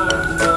Música